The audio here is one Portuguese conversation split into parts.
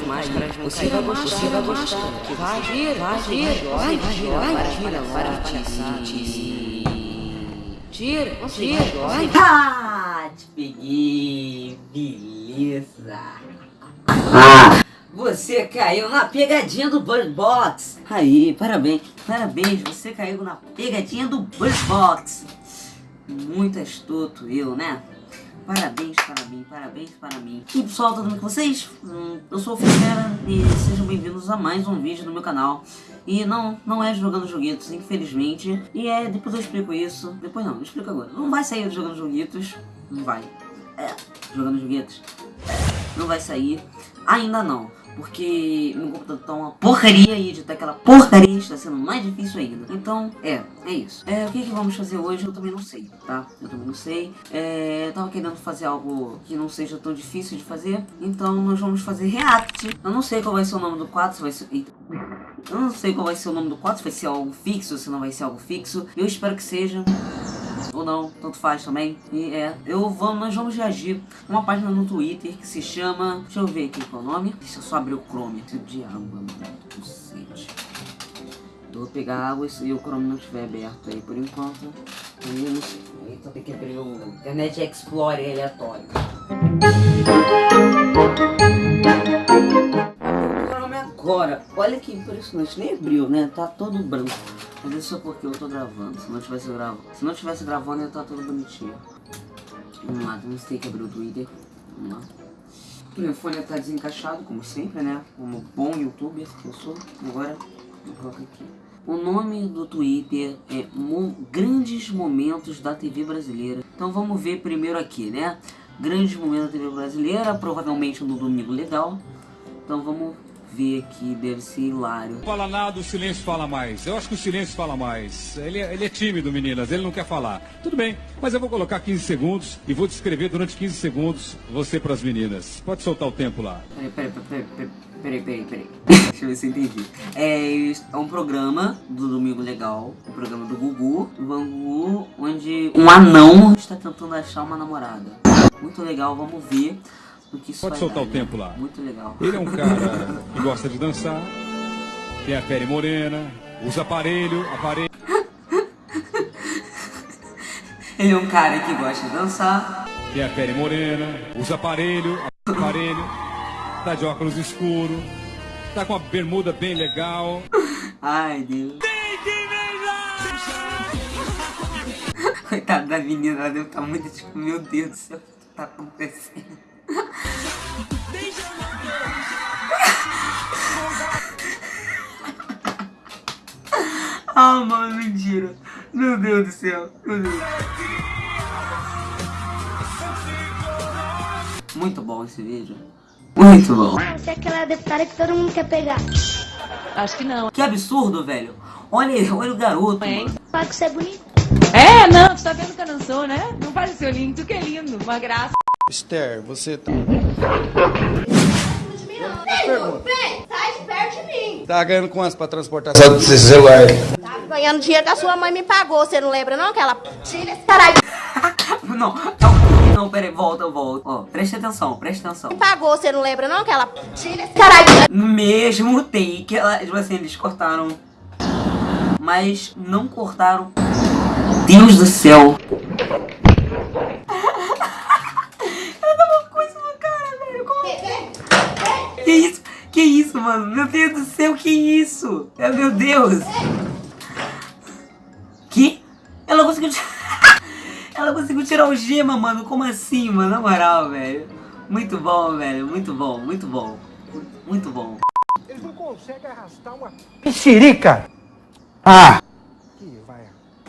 as máscaras vão Você vai gostar, você vai gostar. Que vai vir, vai vir, vai vir, vai vir, vai vir. Tira, tira, vai. Ah, te peguei, beleza. Você caiu na pegadinha do Bird Box. Aí, parabéns, parabéns, você caiu na pegadinha do Bird Box. Muito astuto eu, né? Parabéns para mim, parabéns para mim. E pessoal, tudo bem com vocês? Hum, eu sou o Fera e sejam bem-vindos a mais um vídeo no meu canal. E não, não é jogando joguitos, infelizmente. E é, depois eu explico isso. Depois não, eu explico agora. Não vai sair jogando joguitos. Não vai. É, jogando joguitos. É, não vai sair. Ainda não porque meu computador tá uma porcaria e editar aquela porcaria está sendo mais difícil ainda. Então, é, é isso. É, o que, que vamos fazer hoje eu também não sei, tá? Eu também não sei. É, eu tava querendo fazer algo que não seja tão difícil de fazer, então nós vamos fazer react. Eu não sei qual vai ser o nome do quadro, se vai ser... Eita. Eu não sei qual vai ser o nome do quadro, se vai ser algo fixo, se não vai ser algo fixo. Eu espero que seja ou não, tanto faz também. E é, eu vamos, nós vamos reagir uma página no Twitter que se chama, deixa eu ver aqui qual é o nome. Deixa eu só abrir o Chrome. De água, mano. Eu vou pegar água e o Chrome não estiver aberto aí por enquanto. Aí. Então tem que abrir o Internet Explorer aleatório. Agora. Olha que impressionante, nem abriu, né? Tá todo branco. Mas isso é porque eu tô gravando. Se não tivesse gravando, se não tivesse gravando, ia estar tá tudo bonitinho. Vamos lá, temos que abrir o Twitter. Vamos lá. O telefone tá desencaixado, como sempre, né? Como bom youtuber que eu sou. Agora, vou colocar aqui. O nome do Twitter é Mo Grandes Momentos da TV Brasileira. Então vamos ver primeiro aqui, né? Grandes Momentos da TV Brasileira, provavelmente no Domingo Legal. Então vamos ver aqui, deve ser hilário. Não fala nada, o silêncio fala mais. Eu acho que o silêncio fala mais. Ele é, ele é tímido, meninas, ele não quer falar. Tudo bem, mas eu vou colocar 15 segundos e vou descrever durante 15 segundos você para as meninas. Pode soltar o tempo lá. Peraí, peraí, peraí, peraí. Peraí, peraí, peraí. Deixa eu ver se eu entendi. É, é um programa do Domingo Legal, um programa do Gugu, do Bangu, onde um anão está tentando achar uma namorada. Muito legal, vamos ver. Pode soltar dar, o tempo lá. Muito legal. Ele é um cara que gosta de dançar, tem a pele morena, usa aparelho, aparelho. Ele é um cara que gosta de dançar. Tem a pele morena, usa aparelho, aparelho, tá de óculos escuro, tá com a bermuda bem legal. Ai, Deus. Coitada da menina, ela deve estar muito tipo, meu Deus do céu, o que tá acontecendo? Ah, mano, mentira. Meu Deus do céu. Meu Deus. Muito bom esse vídeo. Muito bom. Você é aquela deputada que todo mundo quer pegar. Acho que não. Que absurdo, velho. Olha, olha o garoto. É. Fala que você é bonito. É, não, você tá vendo que eu não sou, né? Não faz seu lindo, tu que é lindo, uma graça. Esther, você tá. Vem, sai de perto de mim. Tá ganhando quantos pra transportar seu celular? Tá ganhando dinheiro que a sua mãe me pagou, você não lembra não? Que ela tira esse caralho. não, não, não, peraí, volta, volta. Ó, preste atenção, preste atenção. Me pagou, você não lembra não? Que ela tira esse caralho. No mesmo take, ela, tipo assim, eles cortaram. Mas não cortaram. Deus do céu. Que isso? Que isso, mano? Meu Deus do céu, que isso? É, meu Deus. Que? Ela conseguiu... Ela conseguiu tirar o gema, mano. Como assim, mano? Na moral, velho. Muito bom, velho. Muito bom, muito bom. Muito bom. Eles não conseguem arrastar uma... Mexerica! Ah!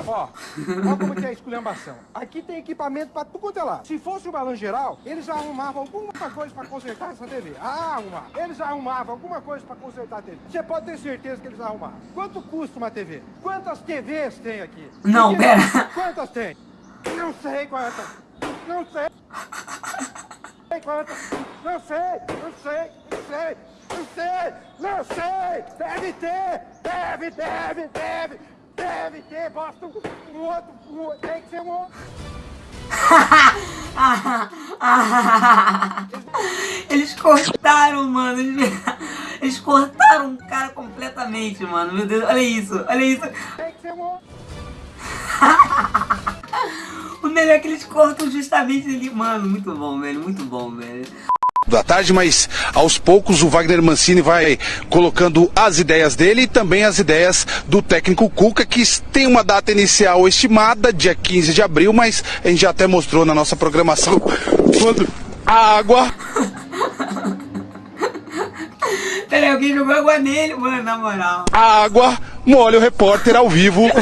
Ó, ó como que é a esculhambação. Aqui tem equipamento pra tudo quanto é lá. Se fosse o balão geral, eles arrumavam alguma coisa pra consertar essa TV. Ah, arrumar. Eles arrumavam alguma coisa pra consertar a TV. Você pode ter certeza que eles arrumaram. Quanto custa uma TV? Quantas TVs tem aqui? Não, pera. Quantas tem? Não sei quantas. Não sei. Quantas? Não sei, não sei, não sei, não sei, não sei. Deve ter, deve, deve, deve. Deve ter, basta um, um outro, um, tem que ser um outro. Eles cortaram, mano. Eles, cortaram o cara completamente, mano. Meu Deus, olha isso, olha isso. Tem que ser um O melhor é que eles cortam justamente ali. Mano, muito bom, velho. Muito bom, velho. Da tarde, mas aos poucos o Wagner Mancini vai colocando as ideias dele e também as ideias do técnico Cuca, que tem uma data inicial estimada, dia 15 de abril, mas a gente já até mostrou na nossa programação quando a água Peraí, alguém jogou água nele, mano, na moral. a água molha o repórter ao vivo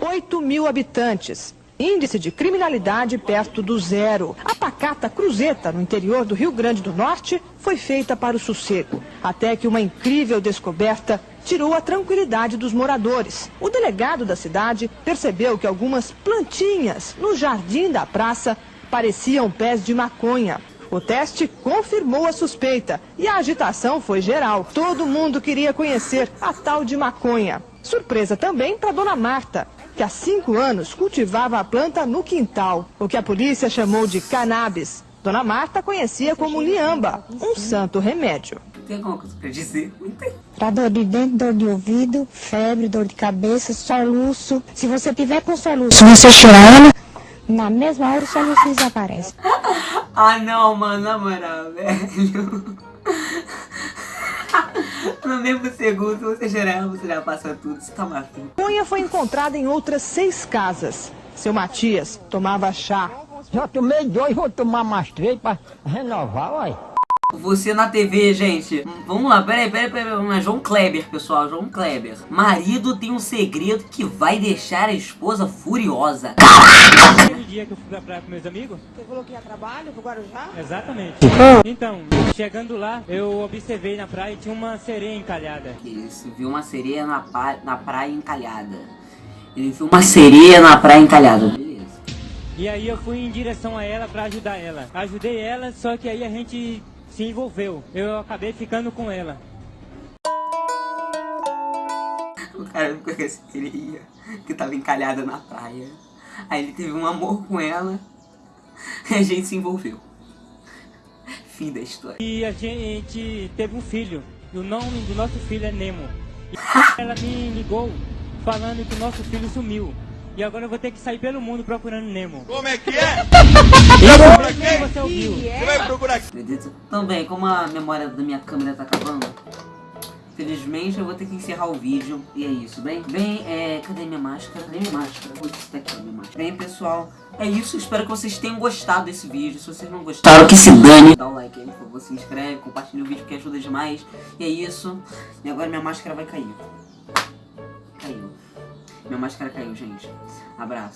8 mil habitantes. Índice de criminalidade perto do zero. A pacata Cruzeta, no interior do Rio Grande do Norte, foi feita para o sossego. Até que uma incrível descoberta tirou a tranquilidade dos moradores. O delegado da cidade percebeu que algumas plantinhas no jardim da praça pareciam pés de maconha. O teste confirmou a suspeita e a agitação foi geral. Todo mundo queria conhecer a tal de maconha. Surpresa também para Dona Marta, que há cinco anos cultivava a planta no quintal, o que a polícia chamou de cannabis. Dona Marta conhecia como liamba, um santo remédio. Tem alguma coisa pra dizer? Não tem. Pra dor de dente, dor de ouvido, febre, dor de cabeça, soluço. Se você tiver com soluço, você chorando, na mesma hora o soluço desaparece. Ah, não, mano, na moral, velho. No mesmo segundo, você gerar, você já passa tudo, você tá matando. Maconha foi encontrada em outras seis casas. Seu Matias tomava chá. Já tomei dois, vou tomar mais três pra renovar, uai. Você na TV, gente. Vamos lá, peraí, peraí, peraí. Lá. João Kleber, pessoal. João Kleber. Marido tem um segredo que vai deixar a esposa furiosa. Aquele dia que eu fui pra praia com meus amigos? Você falou que ia trabalho pro Guarujá? Exatamente. Então, chegando lá, eu observei na praia e tinha uma sereia encalhada. Isso, viu uma sereia na, pa- na praia encalhada. Ele viu uma sereia na praia encalhada. Beleza. E aí eu fui em direção a ela pra ajudar ela. Ajudei ela, só que aí a gente se envolveu. Eu acabei ficando com ela. O cara ficou com essa sereia que tava encalhada na praia. Aí ele teve um amor com ela. E a gente se envolveu. Fim da história. E a gente teve um filho. E o nome do nosso filho é Nemo. E ela me ligou falando que o nosso filho sumiu. E agora eu vou ter que sair pelo mundo procurando Nemo. Como é que é? Isso que você ouviu. Você vai procurar céu. Também, como a memória da minha câmera tá acabando, felizmente eu vou ter que encerrar o vídeo. E é isso, bem? Bem, é. Cadê minha máscara? Cadê minha máscara? Putz, tá aqui minha máscara. Bem, pessoal, é isso. Espero que vocês tenham gostado desse vídeo. Se vocês não gostaram, que se dane. Dá o like aí, por favor, se inscreve, compartilha o vídeo que ajuda demais. E é isso. E agora minha máscara vai cair. Minha máscara caiu, gente. Abraço.